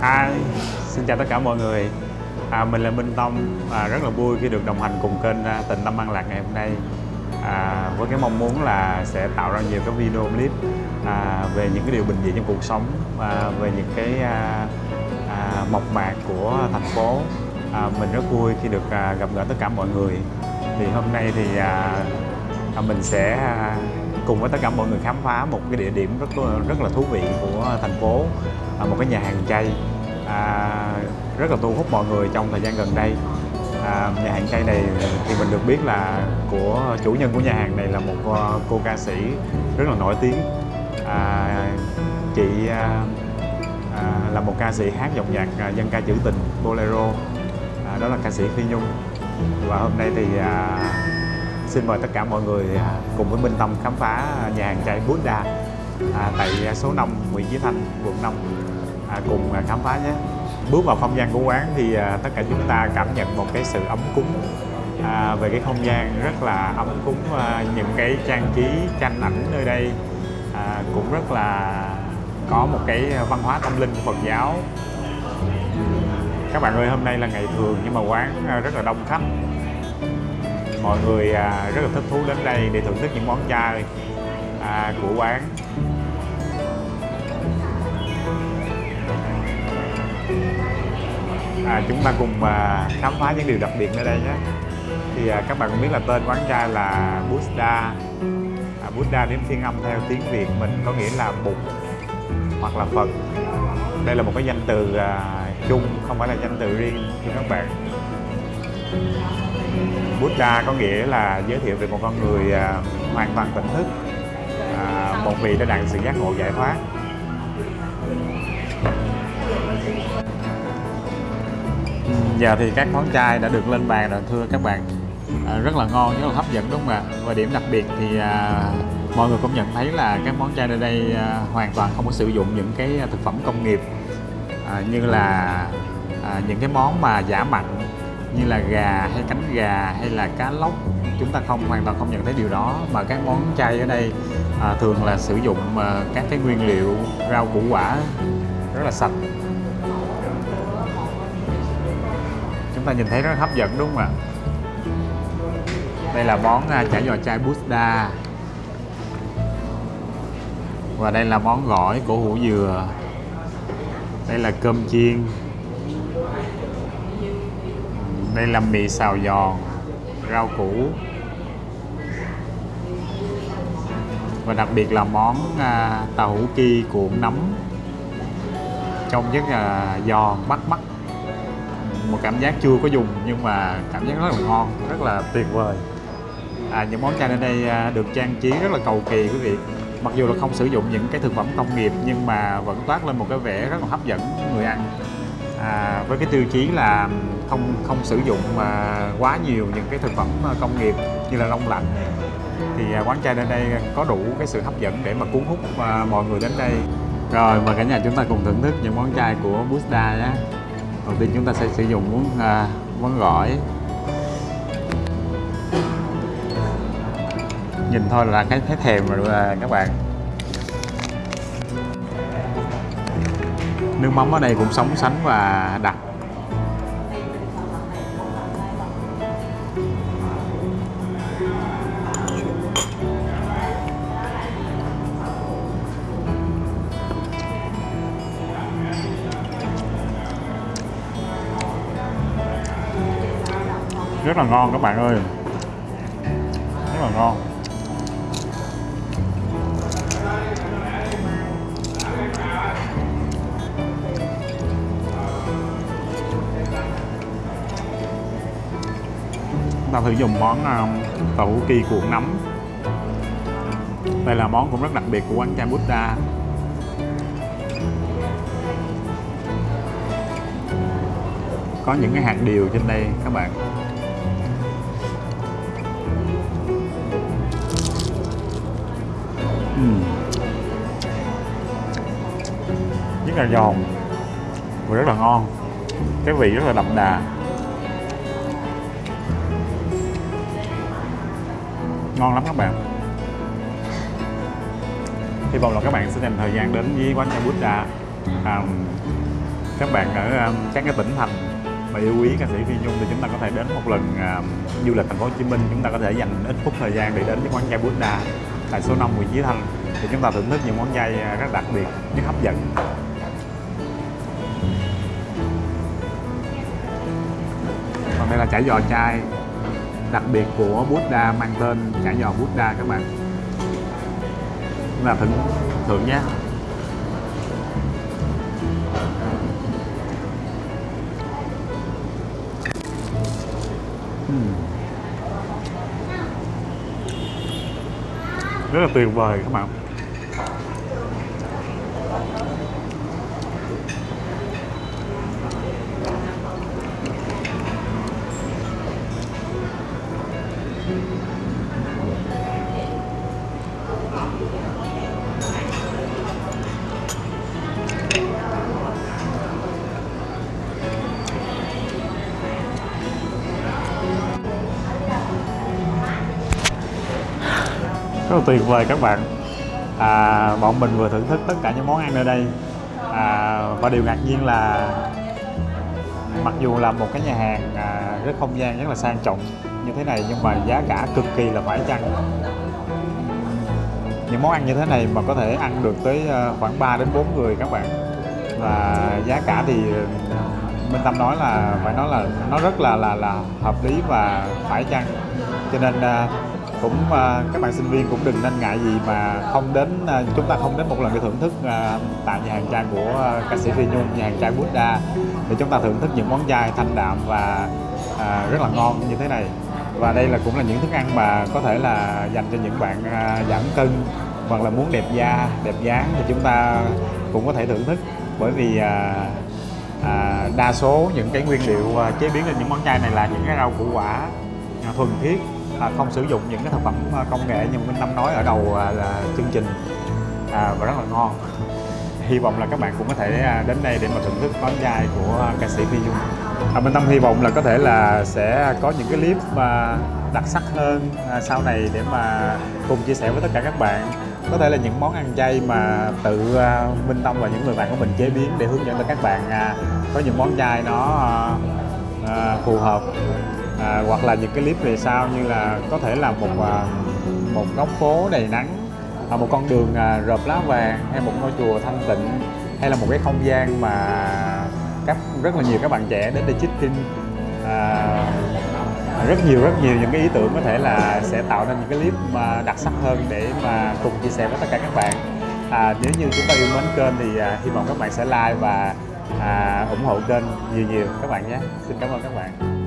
À, xin chào tất cả mọi người. À, Mình là Minh Tông. À, Rất là vui khi được đồng hành cùng kênh à, Tình Tâm An Lạc ngày hôm nay. À, Với cái mong muốn là sẽ tạo ra nhiều cái video clip à, Về những cái điều bình dị trong cuộc sống à, Về những cái à, à, mộc mạc của thành phố. À, Mình rất vui khi được à, gặp gỡ tất cả mọi người. Thì hôm nay thì à, à, mình sẽ à, cùng với tất cả mọi người khám phá một cái địa điểm rất rất là thú vị của thành phố à, một cái nhà hàng chay. À, rất là thu hút mọi người trong thời gian gần đây. À, nhà hàng chay này thì mình được biết là của chủ nhân của nhà hàng này là một à, cô ca sĩ rất là nổi tiếng. À, chị à, à, là một ca sĩ hát dòng nhạc à, dân ca trữ tình bolero. À, đó là ca sĩ phi nhung. Và hôm nay thì à, xin mời tất cả mọi người à, cùng với Minh Tâm khám phá nhà hàng chay Buddha à, tại số 5 Nguyễn Chí Thanh, quận 5 à, cùng à, khám phá nhé. Bước vào không gian của quán thì à, tất cả chúng ta cảm nhận một cái sự ấm cúng. À, về cái không gian rất là ấm cúng à, những cái trang trí tranh ảnh nơi đây à, cũng rất là có một cái văn hóa tâm linh của Phật giáo. Các bạn ơi hôm nay là ngày thường nhưng mà quán à, rất là đông khách mọi người à, rất là thích thú đến đây để thưởng thức những món chay à, của quán. À, chúng ta cùng à, khám phá những điều đặc biệt nơi đây nhé. Thì à, các bạn cũng biết là tên quán chay là Buddha à, Buddha đến phiên âm theo tiếng Việt mình có nghĩa là Bụt hoặc là Phật đây là một cái danh từ à, chung không phải là danh từ riêng cho các bạn. Buddha có nghĩa là giới thiệu về một con người à, hoàn toàn tỉnh thức à, một vị đã đạt sự giác ngộ giải thoát. Giờ thì các món chai đã được lên bàn rồi thưa các bạn. À, rất là ngon rất là hấp dẫn đúng không ạ? Và điểm đặc biệt thì à, mọi người cũng nhận thấy là các món chai ở đây à, hoàn toàn không có sử dụng những cái thực phẩm công nghiệp à, như là à, những cái món mà giả mặn như là gà hay cánh gà hay là cá lóc chúng ta không hoàn toàn không nhận thấy điều đó. Mà các món chay ở đây à, thường là sử dụng à, các cái nguyên liệu rau củ quả rất là sạch. Chúng ta nhìn thấy rất hấp dẫn đúng không ạ? Đây là món à, chả giò chay Buddha và đây là món gỏi của hủ dừa. Đây là cơm chiên đây là mì xào giòn rau củ. Và đặc biệt là món à, tàu hủ ki cuộn nấm. Trông rất là giòn bắt mắt. Một cảm giác chưa có dùng nhưng mà cảm giác rất là ngon rất là tuyệt vời. À, những món chai ở đây à, được trang trí rất là cầu kỳ quý vị. Mặc dù là không sử dụng những cái thực phẩm công nghiệp nhưng mà vẫn toát lên một cái vẻ rất là hấp dẫn người ăn à, với cái tiêu chí là không không sử dụng mà quá nhiều những cái thực phẩm à, công nghiệp như là đông lạnh. Thì à, quán chai đến đây có đủ cái sự hấp dẫn để mà cuốn hút à, mọi người đến đây. Rồi mời cả nhà chúng ta cùng thưởng thức những món chai của Buddha nhé. Đầu tiên chúng ta sẽ sử dụng món à, món gỏi. Nhìn thôi là cái thấy thèm rồi các bạn. Nước mắm ở đây cũng sống sánh và đặc. Rất là ngon các bạn ơi. Rất là ngon. Ta thử dùng món uh, tàu kỳ cuộn nấm đây là món cũng rất đặc biệt của quán chai Buddha có những cái hạt điều trên đây các bạn. Uhm. rất là giòn và rất là ngon. Cái vị rất là đậm đà. Ngon lắm các bạn. Hy vọng là các bạn sẽ dành thời gian đến với quán chai Buddha à, các bạn ở à, các cái tỉnh thành mà yêu quý ca sĩ Phi Nhung thì chúng ta có thể đến một lần à, du lịch thành phố Hồ Chí Minh. Chúng ta có thể dành ít phút thời gian để đến với quán chai Buddha tại số 5 Nguyễn Chí Thanh thì chúng ta thưởng thức những món chay à, rất đặc biệt rất hấp dẫn. Còn đây là chả giò chai đặc biệt của Buddha mang tên chả giò Buddha các bạn. Là thịnh thượng nhé. Hmm. Rất là tuyệt vời các bạn. Là tuyệt vời các bạn. À, bọn mình vừa thưởng thức tất cả những món ăn ở đây. À, và điều ngạc nhiên là mặc dù là một cái nhà hàng à, rất không gian rất là sang trọng như thế này nhưng mà giá cả cực kỳ là phải chăng? Những món ăn như thế này mà có thể ăn được tới ờ, khoảng 3 đến 4 người các bạn. Và giá cả thì Minh Tâm nói là phải nói là nó rất là là là hợp lý và phải chăng? Cho nên à, cũng à, các bạn sinh viên cũng đừng nên ngại gì mà không đến à, chúng ta không đến một lần để thưởng thức à, tại nhà hàng chai của ca sĩ Phi Nhung nhà hàng chai Buddha. Để chúng ta thưởng thức những món chai thanh đạm và rất là ngon như thế này. Và đây là cũng là những thức ăn mà có thể là dành cho những bạn giảm cân hoặc là muốn đẹp da đẹp dáng thì chúng ta cũng có thể thưởng thức. Bởi vì à, à, đa số những cái nguyên liệu chế biến lên những món chay này là những cái rau củ quả thuần thiết à, không sử dụng những cái thực phẩm à, công nghệ như Minh Tâm nói ở đầu à, là chương trình. À, và rất là ngon. Hy vọng là các bạn cũng có thể à, đến đây để mà thưởng thức món chay của ca sĩ Phi Nhung à, Minh Tâm hy vọng là có thể là sẽ có những cái clip à, đặc sắc hơn à, sau này để mà cùng chia sẻ với tất cả các bạn. Có thể là những món ăn chay mà tự à, Minh Tâm và những người bạn của mình chế biến để hướng dẫn cho các bạn có những món chay nó phù hợp à, hoặc là những cái clip về sau như là có thể là một à, một góc phố đầy nắng à, một con đường à, rợp lá vàng hay một ngôi chùa thanh tịnh hay là một cái không gian mà các rất là nhiều các bạn trẻ đến đây check-in à, rất nhiều rất nhiều những cái ý tưởng có thể là sẽ tạo nên những cái clip mà đặc sắc hơn để mà cùng chia sẻ với tất cả các bạn. À, nếu như chúng ta yêu mến kênh thì à, hy vọng các bạn sẽ like và à, ủng hộ kênh nhiều nhiều các bạn nhé. Xin cảm ơn các bạn.